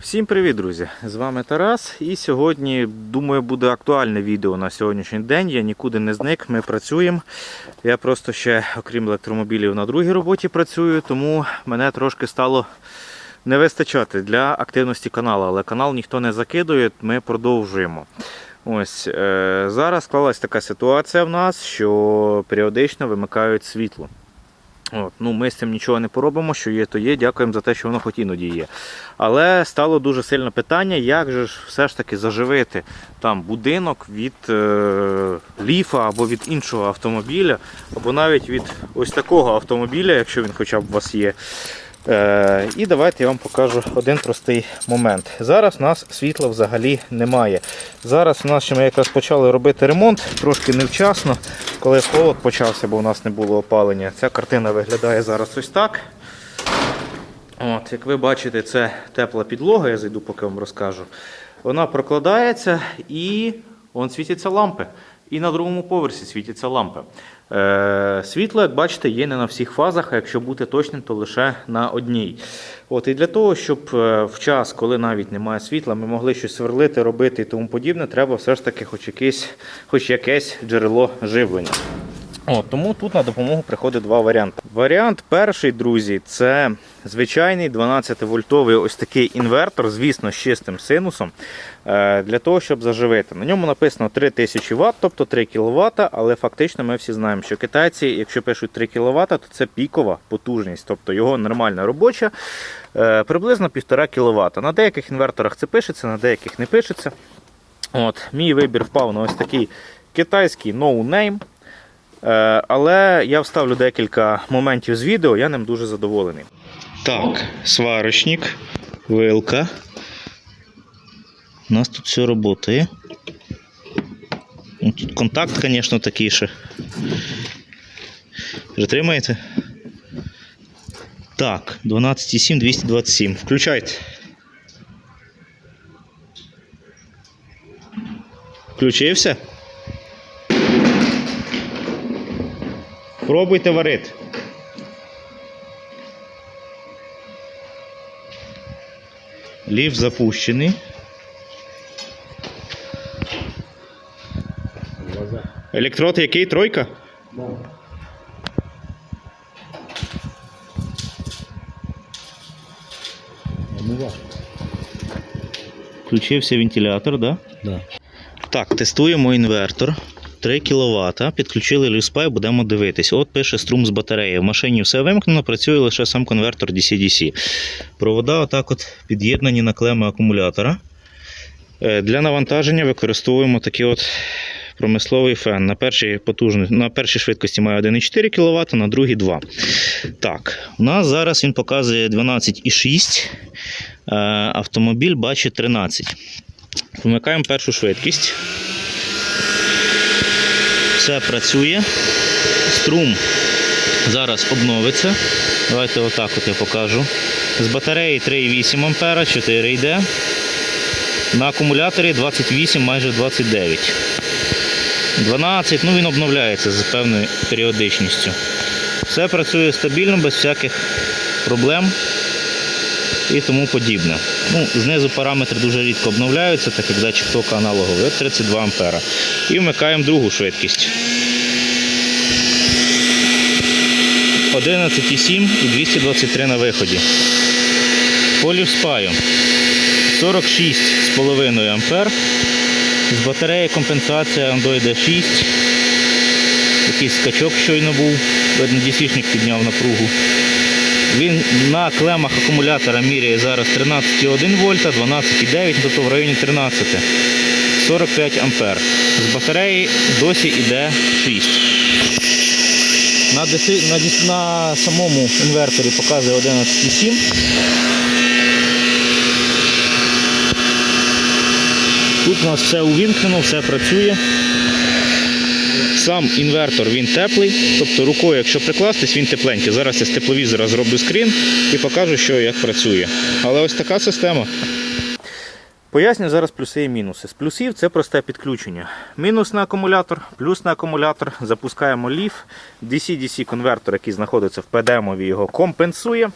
Всім привіт, друзі! З вами Тарас. І сьогодні, думаю, буде актуальне відео на сьогоднішній день. Я нікуди не зник, ми працюємо. Я просто ще, окрім електромобілів, на другій роботі працюю, тому мене трошки стало не вистачати для активності каналу. Але канал ніхто не закидує, ми продовжуємо. Ось е, зараз склалась така ситуація в нас, що періодично вимикають світло. От, ну, Ми з цим нічого не поробимо, що є, то є. Дякуємо за те, що воно хоч іноді є. Але стало дуже сильне питання, як же ж все ж таки заживити там будинок від е, ліфа або від іншого автомобіля, або навіть від ось такого автомобіля, якщо він хоча б у вас є. Е, і давайте я вам покажу один простий момент. Зараз у нас світла взагалі немає. Зараз у нас ще ми якраз почали робити ремонт, трошки невчасно, коли холод почався, бо у нас не було опалення. Ця картина виглядає зараз ось так. От, Як ви бачите, це тепла підлога, я зайду, поки вам розкажу. Вона прокладається і вон світяться лампи. І на другому поверсі світяться лампи. Е, світло, як бачите, є не на всіх фазах, а якщо бути точним, то лише на одній. От, І для того, щоб е, в час, коли навіть немає світла, ми могли щось сверлити, робити і тому подібне, треба все ж таки хоч якесь, хоч якесь джерело живлення. От, тому тут на допомогу приходить два варіанти. Варіант перший, друзі, це звичайний 12-вольтовий ось такий інвертор, звісно, з чистим синусом, е, для того, щоб заживити. На ньому написано 3000 Вт, тобто 3 кВт, але фактично ми всі знаємо, що китайці, якщо пишуть 3 кВт, то це пікова потужність, тобто його нормальна робоча, е, приблизно 1,5 кВт. На деяких інверторах це пишеться, на деяких не пишеться. От, Мій вибір впав на ось такий китайський. Е, Але я вставлю декілька моментів з відео, я ним дуже задоволений. Так, сварочник, вилка. У нас тут все працює. Ну, Тут контакт, звісно, такий ще. Притримаєте? Так, 12,7, 227. Включайте. Включився? Пробуйте варити. Ліфт запущений. Електрод який? Тройка? Включився вентилятор, да? Да. Так, тестуємо інвертор. 3 кВт. Підключили люспай, будемо дивитись. От пише струм з батареї. В машині все вимкнено, працює лише сам конвертор DC-DC. Провода отак от під'єднані на клеми акумулятора. Е, Для навантаження використовуємо такий от промисловий фен. На першій, потужні- на першій швидкості має 1,4 кВт, на другій 2. Так, у нас зараз він показує 12,6. Е, Автомобіль бачить 13. Вмикаємо першу швидкість. Все працює. Струм зараз обновиться. Давайте отак от я покажу. З батареї 3,8 А, 4 йде. На акумуляторі 28, майже 29. 12, ну він обновляється з певною періодичністю. Все працює стабільно, без всяких проблем і тому подібне. Ну, знизу параметри дуже рідко обновляються, так як датчик тока аналоговий. От 32 ампера. І вмикаємо другу швидкість. 11,7 і 223 на виході. По лівспаю 46,5 ампер. З батареї компенсація Android 6. Якийсь скачок щойно був. Видно, DC-шник підняв напругу. Він на клемах акумулятора міряє зараз 13,1 вольта, 12,9, тобто в районі 13. 45 ампер. З батареї досі йде 6. На, на, на самому інверторі показує 11,7. Тут у нас все увімкнено, все працює. Сам інвертор він теплий, тобто рукою, якщо прикластись, він тепленький. Зараз я з тепловізора зроблю скрін і покажу, що як працює. Але ось така система. Поясню зараз плюси і мінуси. З плюсів це просте підключення. Мінус на акумулятор, плюс на акумулятор. Запускаємо ліф. DC-DC конвертор, який знаходиться в PDM, його компенсує.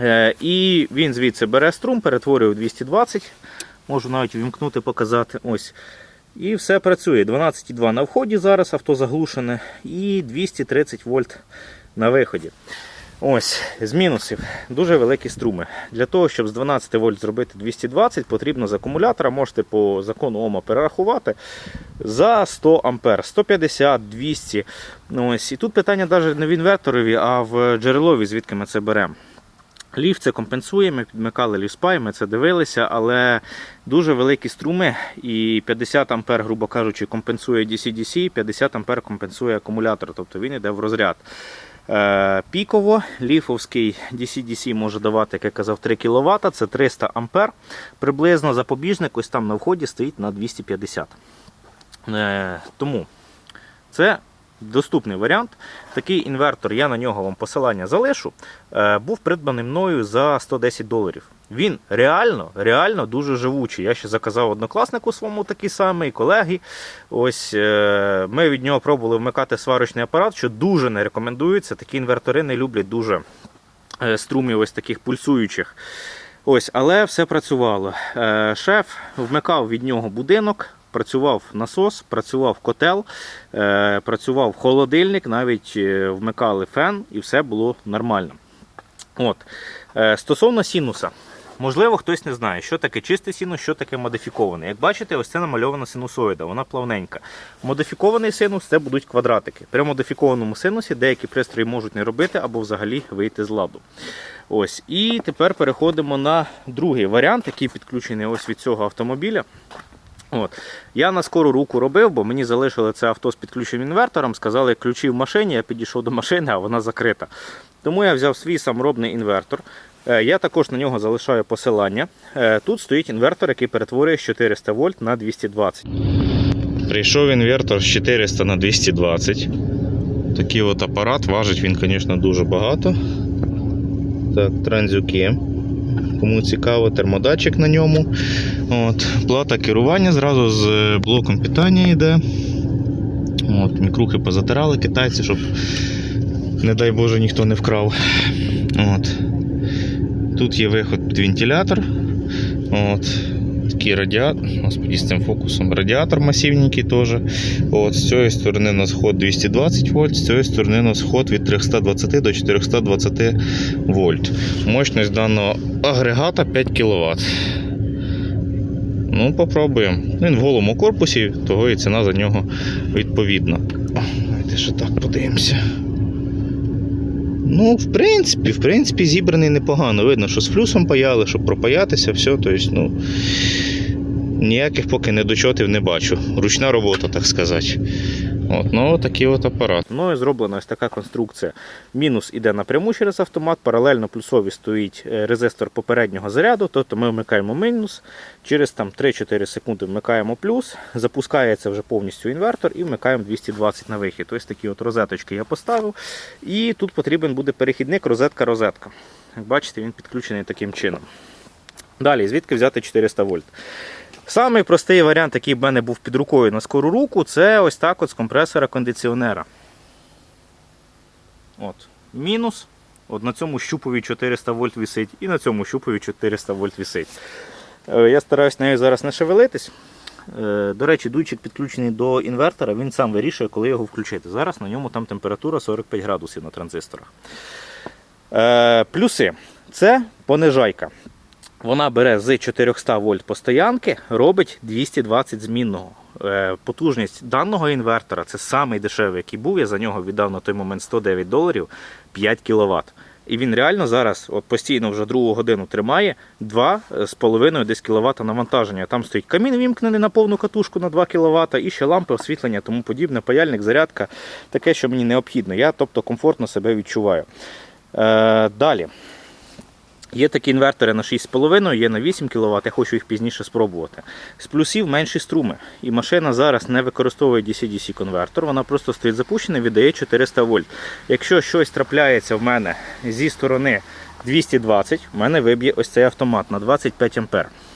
Е, І він звідси бере струм, перетворює в 220. Можу навіть вімкнути, показати. Ось. І все працює. 12,2 на вході зараз авто заглушене і 230 вольт на виході. Ось, з мінусів. Дуже великі струми. Для того, щоб з 12 вольт зробити 220, потрібно з акумулятора, можете по закону Ома перерахувати за 100 ампер, 150, 200. Ну, Ось. І тут питання навіть не в інверторові, а в джерелові, звідки ми це беремо. Ліфт це компенсує, ми підмикали ліфспай, ми це дивилися, але дуже великі струми і 50 ампер, грубо кажучи, компенсує DC-DC, 50 ампер компенсує акумулятор, тобто він йде в розряд. Е, Піково ліфовський DC-DC може давати, як я казав, 3 кВт, це 300 ампер. Приблизно запобіжник ось там на вході стоїть на 250. Е, Тому це доступний варіант. Такий інвертор, я на нього вам посилання залишу, е, був придбаний мною за 110 доларів. Він реально, реально дуже живучий. Я ще заказав однокласнику своєму такий самий, колеги. Ось е, Ми від нього пробували вмикати сварочний апарат, що дуже не рекомендується. Такі інвертори не люблять дуже е, струмів ось таких пульсуючих. Ось, Але все працювало. Шеф вмикав від нього будинок. Працював насос, працював котел, е, працював холодильник, навіть е, вмикали фен і все було нормально. От. Е, Стосовно синуса, можливо, хтось не знає, що таке чистий синус, що таке модифікований. Як бачите, ось це намальована синусоїда, вона плавненька. Модифікований синус це будуть квадратики. При модифікованому синусі деякі пристрої можуть не робити або взагалі вийти з ладу. Ось. І тепер переходимо на другий варіант, який підключений ось від цього автомобіля. От. Я на скору руку робив, бо мені залишили це авто з підключеним інвертором. Сказали, ключі в машині, я підійшов до машини, а вона закрита. Тому я взяв свій саморобний інвертор. Е, Я також на нього залишаю посилання. Е, Тут стоїть інвертор, який перетворює з 400 вольт на 220. Прийшов інвертор з 400 на 220. Такий от апарат, важить він, звісно, дуже багато. Так, транзюки. Кому цікаво, термодатчик на ньому. От, Плата керування зразу з блоком питання йде. От, Мікрухи позатирали китайці, щоб, не дай Боже, ніхто не вкрав. От. Тут є виход під вентилятор. От. Такий радіатор, господи, з цим фокусом радіатор масивненький теж. От, з цієї сторони у нас ход 220 вольт, з цієї сторони у нас ход від 320 до 420 вольт. Мощність даного агрегата 5 кВт. Ну, попробуємо. Він в голому корпусі, того і ціна за нього відповідна. О, Давайте ще так подивимося. Ну, в принципі, в принципі, зібраний непогано. Видно, що з флюсом паяли, щоб пропаятися, все. Тобто, ну, ніяких поки недочотів не бачу. Ручна робота, так сказати. От, ну, такий от апарат. Ну і зроблена ось така конструкція. Мінус іде напряму через автомат, паралельно плюсові стоїть е, резистор попереднього заряду, тобто ми вмикаємо мінус, через 3-4 секунди вмикаємо плюс, запускається вже повністю інвертор і вмикаємо 220 на вихід. Ось такі от розеточки я поставив. І тут потрібен буде перехідник розетка-розетка. Як бачите, він підключений таким чином. Далі, звідки взяти 400 вольт? Самий простий варіант, який в мене був під рукою на скору руку, це ось так от з компресора кондиціонера. От. Мінус. От на цьому щупові 400 вольт висить і на цьому щупові 400 вольт висить. Е, Я стараюсь нею зараз не шевелитись. Е, До речі, дуйчик підключений до інвертора, він сам вирішує, коли його включити. Зараз на ньому там температура 45 градусів на транзисторах. Е, Плюси. Це понижайка. Вона бере з 400 вольт постоянки, робить 220 змінного. Е, Потужність даного інвертора це самий дешевий, який був. Я за нього віддав на той момент 109 доларів 5 кВт. І він реально зараз от постійно вже другу годину тримає 2,5 десь кВт навантаження. Там стоїть камін вімкнений на повну катушку на 2 кВт, і ще лампи, освітлення, тому подібне, паяльник, зарядка, таке, що мені необхідно. Я тобто комфортно себе відчуваю. Е, далі. Є такі інвертори на 6,5, є на 8 кВт, я хочу їх пізніше спробувати. З плюсів менші струми. І машина зараз не використовує DC-DC конвертор, вона просто стоїть запущена і віддає 400 вольт. Якщо щось трапляється в мене зі сторони 220, в мене виб'є ось цей автомат на 25 А.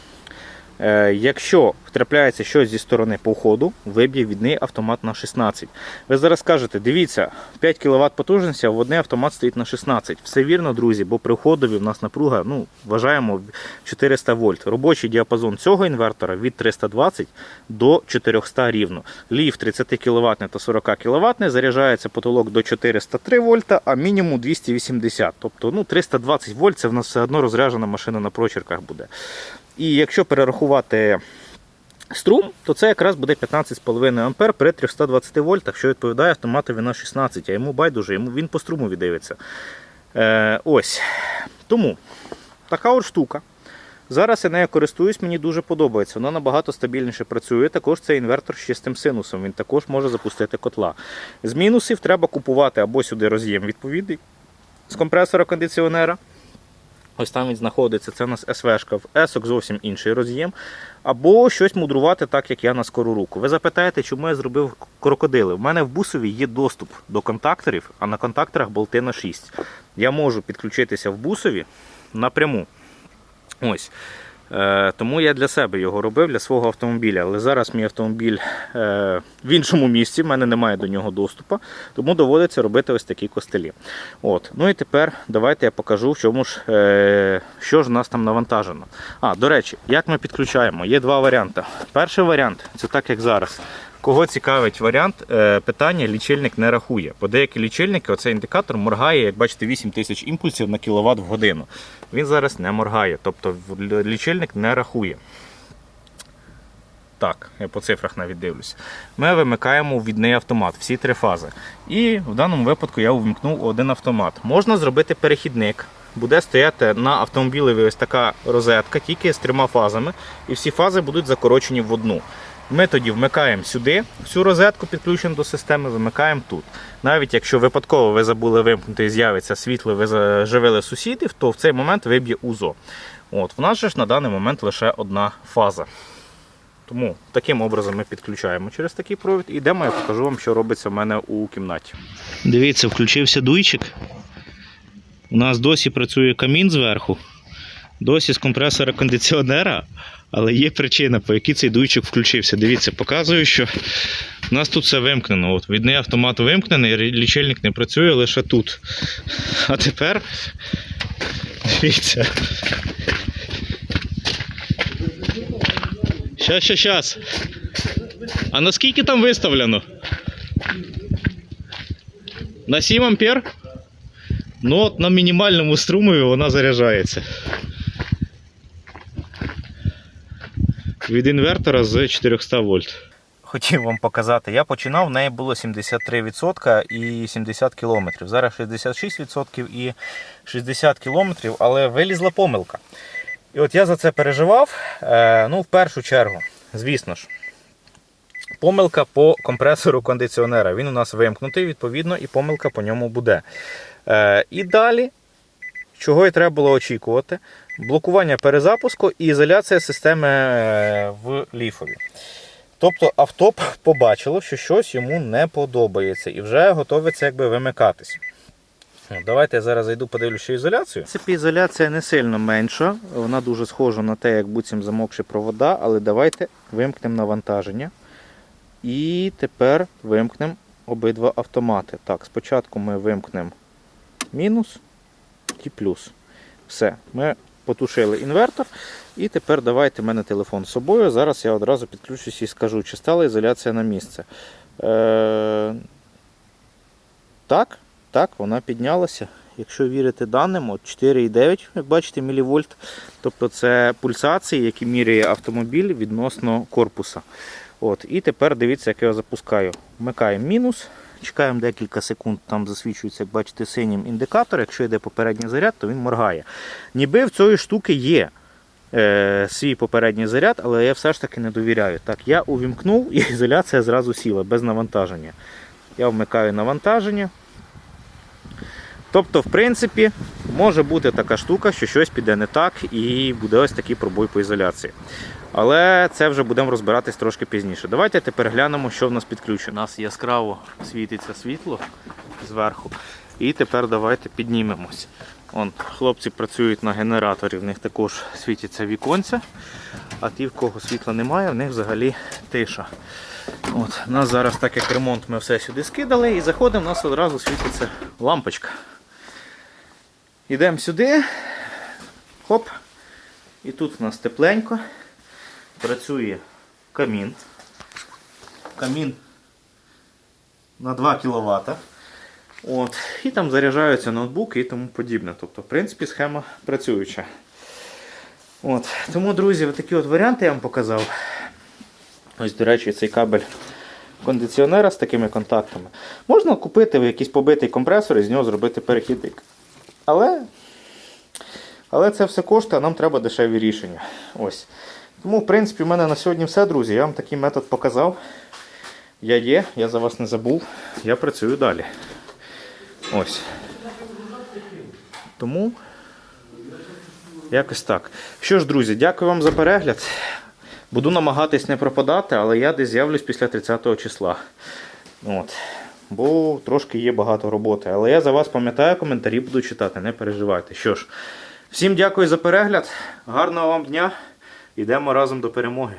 Е, Якщо втрапляється щось зі сторони по входу, виб'є відний автомат на 16. Ви зараз скажете, дивіться, 5 кВт потужності, а в одне автомат стоїть на 16. Все вірно, друзі, бо при входові в нас напруга, ну, вважаємо 400 вольт. Робочий діапазон цього інвертора від 320 до 400 рівно. Ліф 30 кВт та 40 кВт заряджається потолок до 403 вольта, а мінімум 280. Тобто ну, 320 вольт це в нас все одно розряджена машина на прочерках буде. І якщо перерахувати струм, то це якраз буде 15,5 А при 320 вольтах, що відповідає автоматові на 16, а йому байдуже, йому він по струму віддивиться. Е, ось. Тому така от штука. Зараз я нею користуюсь, мені дуже подобається. Вона набагато стабільніше працює. Також це інвертор з чистим синусом. Він також може запустити котла. З мінусів треба купувати або сюди роз'єм відповідний з компресора кондиціонера. Ось там він знаходиться, це у нас СВшка, в есок зовсім інший роз'єм. Або щось мудрувати так, як я на скору руку. Ви запитаєте, чому я зробив крокодили? У мене в бусові є доступ до контакторів, а на контакторах болти на 6. Я можу підключитися в бусові напряму. Ось. Е, тому я для себе його робив, для свого автомобіля. Але зараз мій автомобіль е, в іншому місці, в мене немає до нього доступу, тому доводиться робити ось такі костелі. От. Ну і тепер давайте я покажу, в чому ж, е, що ж у нас там навантажено. А, до речі, як ми підключаємо? Є два варіанти. Перший варіант це так, як зараз. Кого цікавить варіант, е, питання лічильник не рахує. Бо деякі лічильники, оцей індикатор моргає, як бачите, 8 тисяч імпульсів на кіловат в годину. Він зараз не моргає, тобто лічильник не рахує. Так, я по цифрах навіть дивлюсь. Ми вимикаємо відний автомат, всі три фази. І в даному випадку я увімкнув один автомат. Можна зробити перехідник. Буде стояти на автомобілеві ось така розетка, тільки з трьома фазами, і всі фази будуть закорочені в одну. Ми тоді вмикаємо сюди всю розетку, підключену до системи, вимикаємо тут. Навіть якщо випадково ви забули вимкнути і з'явиться світло, ви заживили сусідів, то в цей момент виб'є УЗО. От, в нас же ж на даний момент лише одна фаза. Тому таким образом ми підключаємо через такий провід і йдемо, я покажу вам, що робиться в мене у кімнаті. Дивіться, включився дуйчик. У нас досі працює камін зверху, досі з компресора кондиціонера, але є причина, по якій цей дуйчик включився. Дивіться, показую, що у нас тут все вимкнено. От, відний автомат вимкнений, лічильник не працює лише тут. А тепер дивіться. Щас, щас, щас. А наскільки там виставлено? На 7 ампер? Ну от на мінімальному струмові вона заряджається. Від інвертора з 400 вольт. Хотів вам показати, я починав, в неї було 73% і 70 км. Зараз 66% і 60 км, але вилізла помилка. І от я за це переживав. Е, ну, в першу чергу, звісно ж, помилка по компресору кондиціонера. Він у нас вимкнутий, відповідно, і помилка по ньому буде. Е, і далі, чого і треба було очікувати, блокування перезапуску і ізоляція системи е, в ліфові. Тобто авто побачило, що щось йому не подобається і вже готовиться якби вимикатись. Ну, Давайте я зараз зайду, подивлюся ізоляцію. В принципі, ізоляція не сильно менша. Вона дуже схожа на те, як буцім замокші провода, але давайте вимкнемо навантаження. І тепер вимкнемо обидва автомати. Так, спочатку ми вимкнемо мінус і плюс. Все, ми потушили інвертор. І тепер давайте в мене телефон з собою. Зараз я одразу підключусь і скажу, чи стала ізоляція на місце. Е... Так, так, вона піднялася. Якщо вірити даним, от 4,9, як бачите, мілівольт. Тобто це пульсації, які міряє автомобіль відносно корпуса. От, І тепер дивіться, як я запускаю. Вмикаємо мінус, чекаємо декілька секунд, там засвічується, як бачите, синім індикатор. Якщо йде попередній заряд, то він моргає. Ніби в цієї штуки є е, свій попередній заряд, але я все ж таки не довіряю. Так, я увімкнув і ізоляція зразу сіла без навантаження. Я вмикаю навантаження. Тобто, в принципі, може бути така штука, що щось піде не так і буде ось такий пробой по ізоляції. Але це вже будемо розбиратись трошки пізніше. Давайте тепер глянемо, що в нас підключено. У нас яскраво світиться світло зверху. І тепер давайте піднімемось. Вон, хлопці працюють на генераторі, в них також світяться віконця, а ті, в кого світла немає, в них взагалі тиша. От, нас зараз, так як ремонт, ми все сюди скидали і заходимо, у нас одразу світиться лампочка. Йдемо сюди. Хоп. І тут у нас тепленько. Працює камін. Камін на 2 кВт. От. І там заряджаються ноутбуки і тому подібне. Тобто, в принципі, схема працююча. От. Тому, друзі, такі от варіанти я вам показав. Ось, до речі, цей кабель кондиціонера з такими контактами. Можна купити в якийсь побитий компресор і з нього зробити перехідник. Але, але це все коштує, а нам треба дешеві рішення. Ось. Тому, в принципі, в мене на сьогодні все, друзі. Я вам такий метод показав. Я є, я за вас не забув. Я працюю далі. Ось. Тому якось так. Що ж, друзі, дякую вам за перегляд. Буду намагатись не пропадати, але я десь з'явлюсь після 30 числа. От. Бо трошки є багато роботи. Але я за вас пам'ятаю, коментарі буду читати, не переживайте. Що ж, всім дякую за перегляд. Гарного вам дня. Йдемо разом до перемоги.